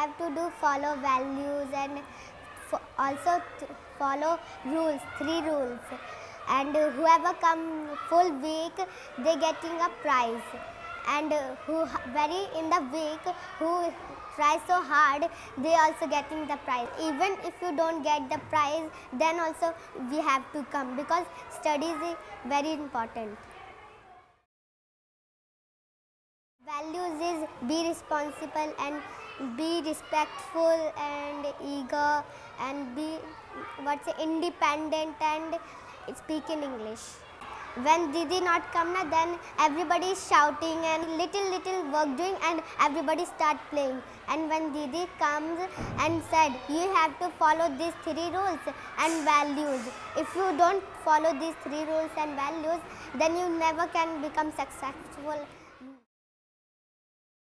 have to do follow values and fo- also follow rules, three rules. And whoever come full week, they getting a prize. And who very in the week who try so hard, they also getting the prize. Even if you don't get the prize, then also we have to come because studies is very important. Values is be responsible and be respectful and eager and be what's it, independent and speak in English. When Didi not come na, then everybody is shouting and little little work doing and everybody start playing. And when Didi comes and said you have to follow these three rules and values. If you don't follow these three rules and values, then you never can become successful